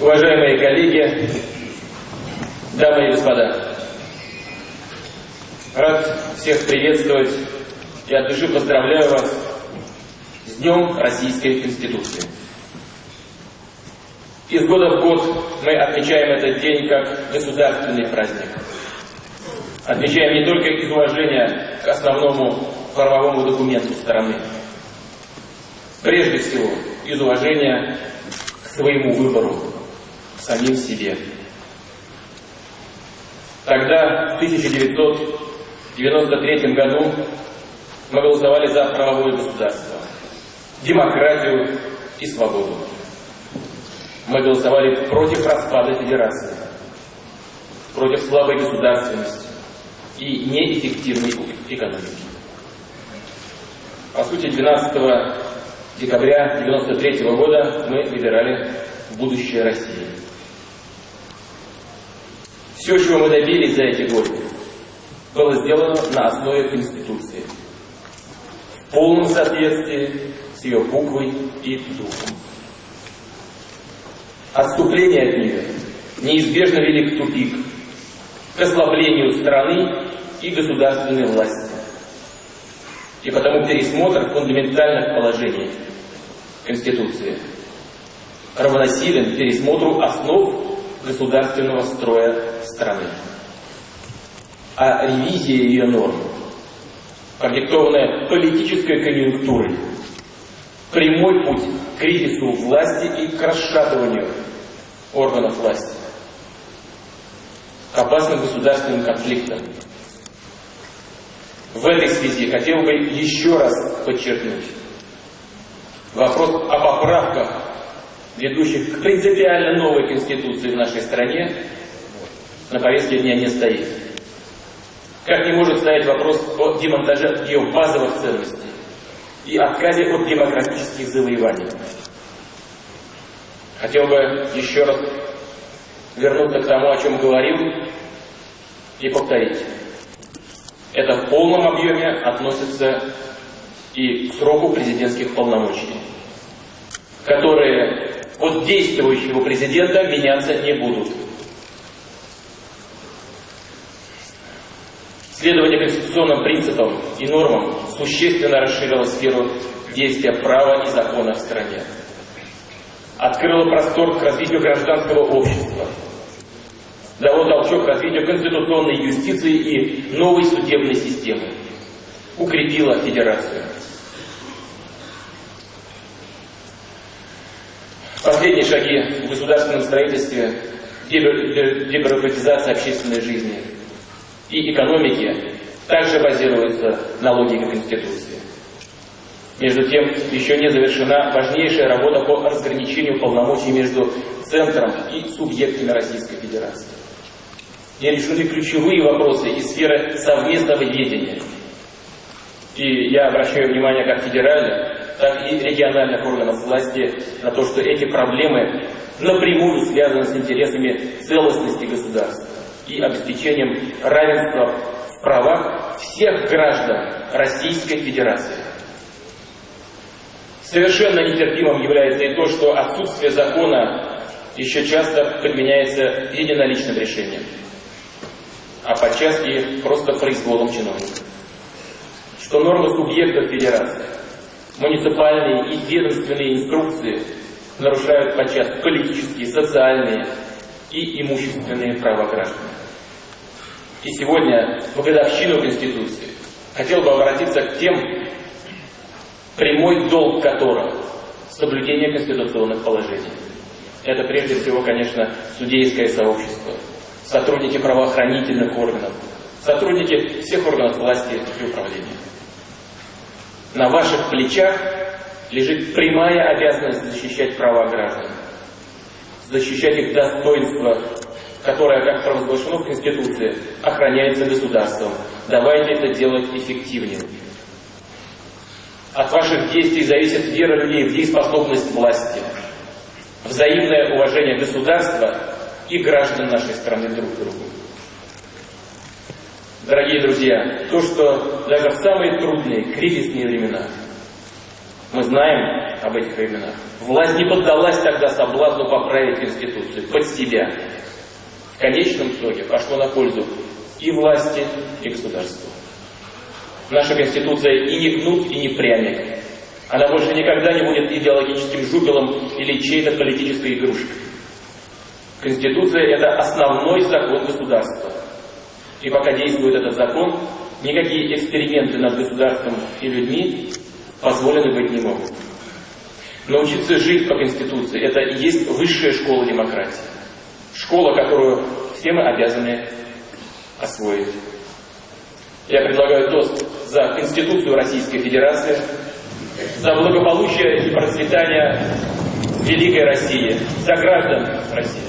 Уважаемые коллеги, дамы и господа, рад всех приветствовать и от души поздравляю вас с Днем Российской Конституции. Из года в год мы отмечаем этот день как государственный праздник. Отмечаем не только из уважения к основному правовому документу страны, прежде всего из уважения к своему выбору, самим себе. Тогда, в 1993 году, мы голосовали за правовое государство, демократию и свободу. Мы голосовали против распада федерации, против слабой государственности и неэффективной экономики. По сути, 12 декабря 1993 года мы выбирали будущее России. Все, чего мы добились за эти годы, было сделано на основе Конституции, в полном соответствии с ее буквой и духом. Отступление от нее неизбежно вели в тупик, к ослаблению страны и государственной власти. И потому пересмотр фундаментальных положений Конституции равносилен пересмотру основ государственного строя страны. А ревизия ее норм, продиктованная политической конъюнктурой, прямой путь к кризису власти и к расшатыванию органов власти, к опасным государственным конфликтам. В этой связи хотел бы еще раз подчеркнуть вопрос о поправках, ведущих к принципиально новой Конституции в нашей стране, на повестке дня не стоит. Как не может стоять вопрос о демонтаже ее базовых ценностей и отказе от демократических завоеваний. Хотел бы еще раз вернуться к тому, о чем говорил, и повторить. Это в полном объеме относится и к сроку президентских полномочий, которые от действующего президента меняться не будут. Следование конституционным принципам и нормам существенно расширило сферу действия права и закона в стране. Открыло простор к развитию гражданского общества, дало толчок к развитию конституционной юстиции и новой судебной системы, укрепило федерацию. Последние шаги в государственном строительстве дебюрократизация общественной жизни и экономики также базируются на логике Конституции. Между тем, еще не завершена важнейшая работа по разграничению полномочий между центром и субъектами Российской Федерации. Не решены ключевые вопросы из сферы совместного ведения. И я обращаю внимание как федеральных, так и региональных органов власти на то, что эти проблемы напрямую связаны с интересами целостности государства и обеспечением равенства в правах всех граждан Российской Федерации. Совершенно нетерпимым является и то, что отсутствие закона еще часто подменяется единоличным решением а подчас и просто произволом чиновников. Что нормы субъектов федерации, муниципальные и ведомственные инструкции нарушают подчас политические, социальные и имущественные права граждан. И сегодня, в годовщину Конституции, хотел бы обратиться к тем, прямой долг которых – соблюдение конституционных положений. Это прежде всего, конечно, судейское сообщество – сотрудники правоохранительных органов, сотрудники всех органов власти и управления. На ваших плечах лежит прямая обязанность защищать права граждан, защищать их достоинство, которое, как провозглашено в Конституции, охраняется государством. Давайте это делать эффективнее. От ваших действий зависит вера людей в дееспособность власти, взаимное уважение государства и граждан нашей страны друг к другу. Дорогие друзья, то, что даже в самые трудные, кризисные времена мы знаем, об этих временах. Власть не поддалась тогда соблазну поправить Конституцию под себя. В конечном итоге пошло на пользу и власти, и государству. Наша Конституция и не кнут, и не пряник. Она больше никогда не будет идеологическим жупелом или чьей-то политической игрушкой. Конституция – это основной закон государства. И пока действует этот закон, никакие эксперименты над государством и людьми позволены быть не могут. Научиться жить по Конституции – это и есть высшая школа демократии. Школа, которую все мы обязаны освоить. Я предлагаю тост за Конституцию Российской Федерации, за благополучие и процветание великой России, за граждан России.